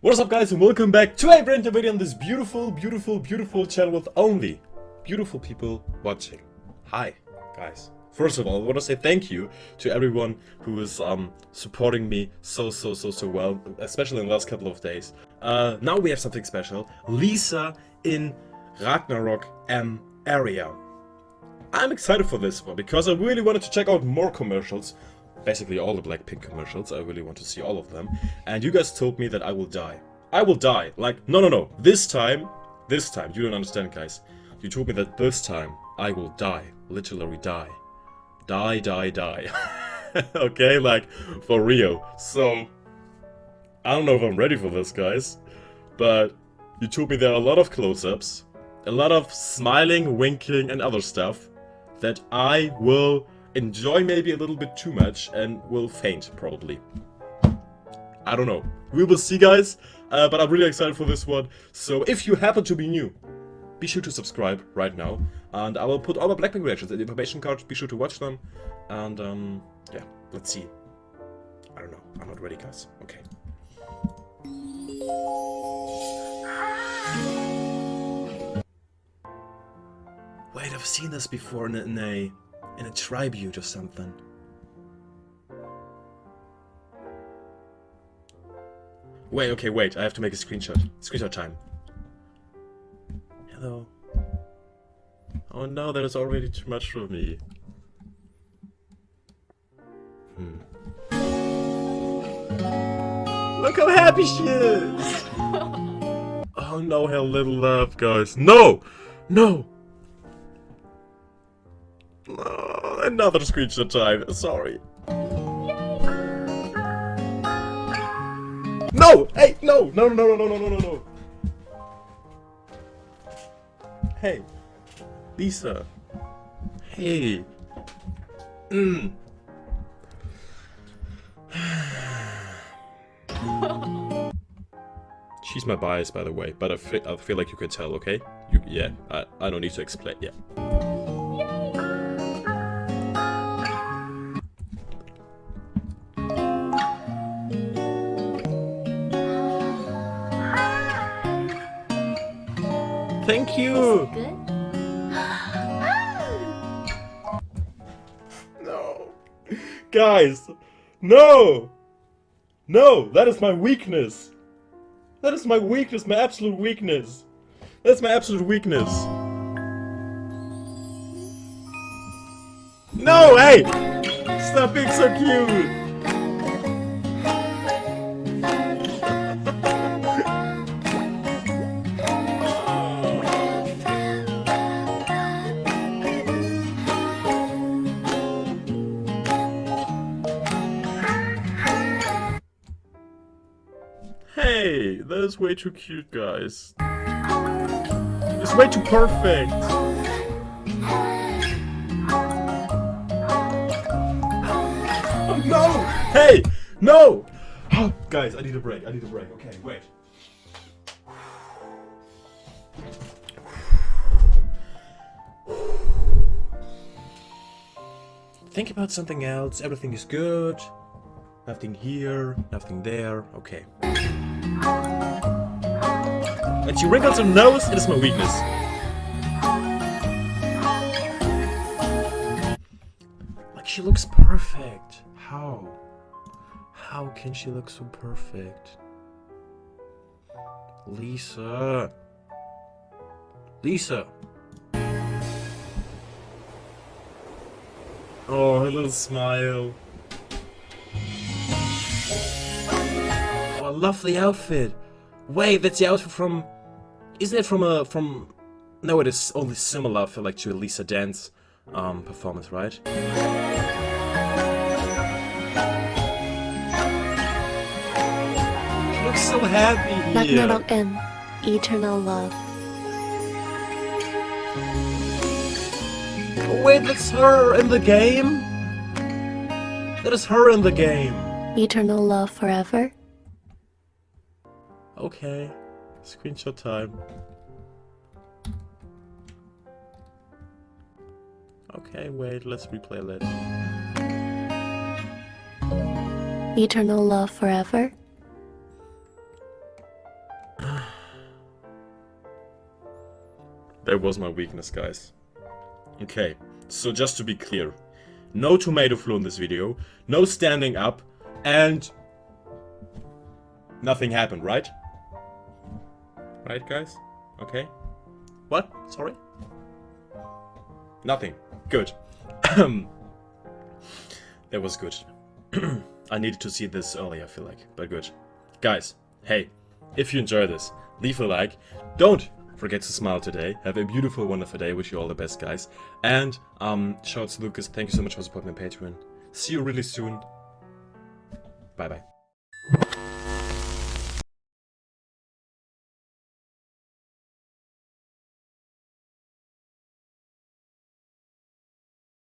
What's up guys and welcome back to a brand new video on this beautiful, beautiful, beautiful channel with only beautiful people watching. Hi guys. First of all, I want to say thank you to everyone who is um, supporting me so, so, so, so well, especially in the last couple of days. Uh, now we have something special. Lisa in Ragnarok M area. I'm excited for this one because I really wanted to check out more commercials. Basically all the Blackpink commercials, I really want to see all of them. And you guys told me that I will die. I will die. Like, no, no, no. This time, this time, you don't understand guys. You told me that this time I will die. Literally die. Die, die, die. okay, like, for real. So, I don't know if I'm ready for this, guys. But you told me there are a lot of close-ups. A lot of smiling, winking, and other stuff that I will enjoy maybe a little bit too much and will faint, probably. I don't know. We will see, guys. Uh, but I'm really excited for this one. So if you happen to be new, be sure to subscribe right now. And I will put all my Blackpink reactions in the information card. Be sure to watch them. And, um, yeah, let's see. I don't know. I'm not ready, guys. Okay. Wait, I've seen this before in a, in a, tribute or something. Wait, okay, wait. I have to make a screenshot. Screenshot time. Hello. Oh no, that is already too much for me. Hmm. Look how happy she is! oh no, her little love, guys. No! No! No, another screenshot time. Sorry. No! Hey, no! No, no, no, no, no, no, no, no. Hey. Lisa. Hey. Mm. She's my bias, by the way, but I feel, I feel like you can tell, okay? You, yeah, I, I don't need to explain, yeah. Thank you! Good. No. Guys, no! No, that is my weakness. That is my weakness, my absolute weakness. That's my absolute weakness. No, hey! Stop being so cute! Hey, that is way too cute, guys. It's way too perfect. Oh, no! Hey! No! Oh, guys, I need a break. I need a break. Okay, wait. Think about something else. Everything is good. Nothing here, nothing there. Okay. And she wrinkles her nose, it is my weakness. Like, she looks perfect. How? How can she look so perfect? Lisa. Lisa. Oh, her little smile. I love the outfit. Wait, that's the outfit from... Isn't it from a... from... No, it is only similar, feel like, to a Lisa Dance um, performance, right? She looks so happy here. M. Eternal Love. Oh, wait, that's her in the game? That is her in the game. Eternal Love Forever. Okay. Screenshot time. Okay, wait, let's replay that. Eternal love forever? that was my weakness, guys. Okay, so just to be clear. No tomato flu in this video, no standing up, and... Nothing happened, right? Right, guys? Okay. What? Sorry? Nothing. Good. that was good. I needed to see this earlier, I feel like, but good. Guys, hey, if you enjoy this, leave a like. Don't forget to smile today. Have a beautiful, wonderful day. Wish you all the best, guys. And, um, shout out to Lucas. Thank you so much for supporting my Patreon. See you really soon. Bye-bye.